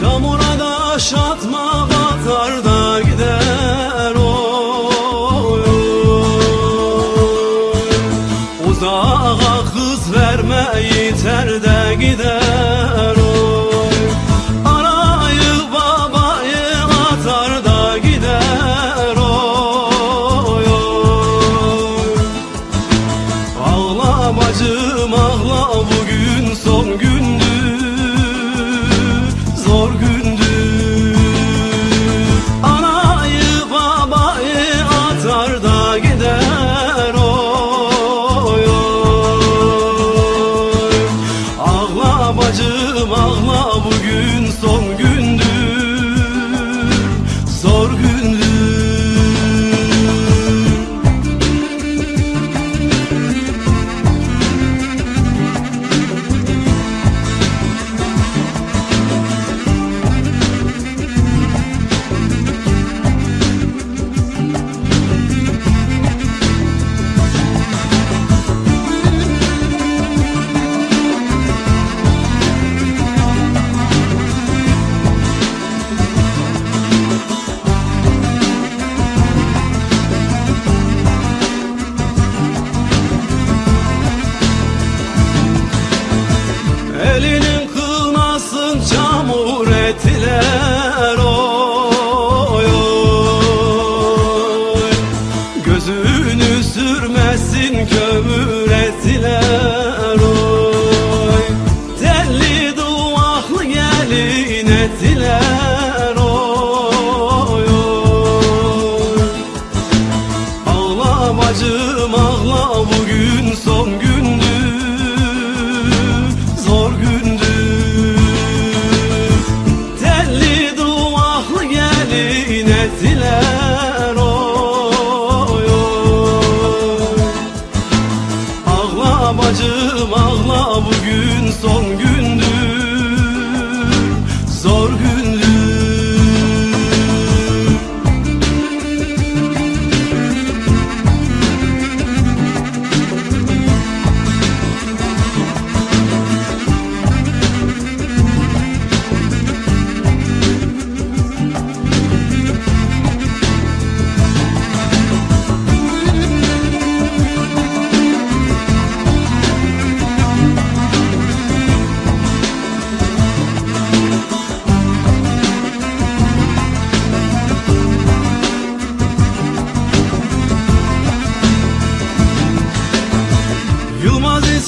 Çamura da aşatma batar da gider oy, oy. Uzağa kız verme yeter de gider oy Arayı babayı atar da gider oy, oy. Ağla bacım ağla bu bacım ağla bugün son kömür ettiler oy. Telli duvaklı gelin ettiler oy oy. Ağla bacım ağla ağla bugün son gündü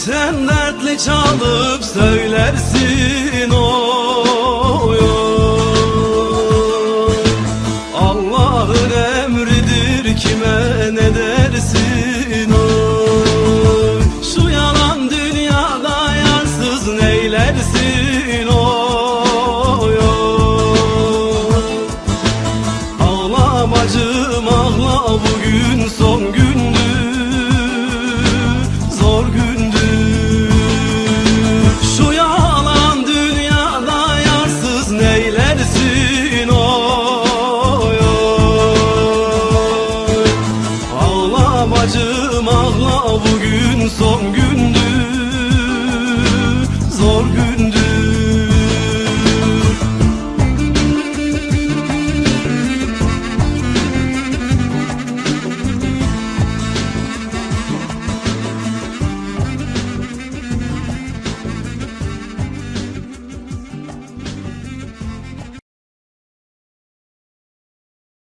Sen dertli çalıp söylersin oy, oy. Allah'ın emridir kime ne dersin oy Şu yalan dünyada yarsız neylersin bugün son gündür.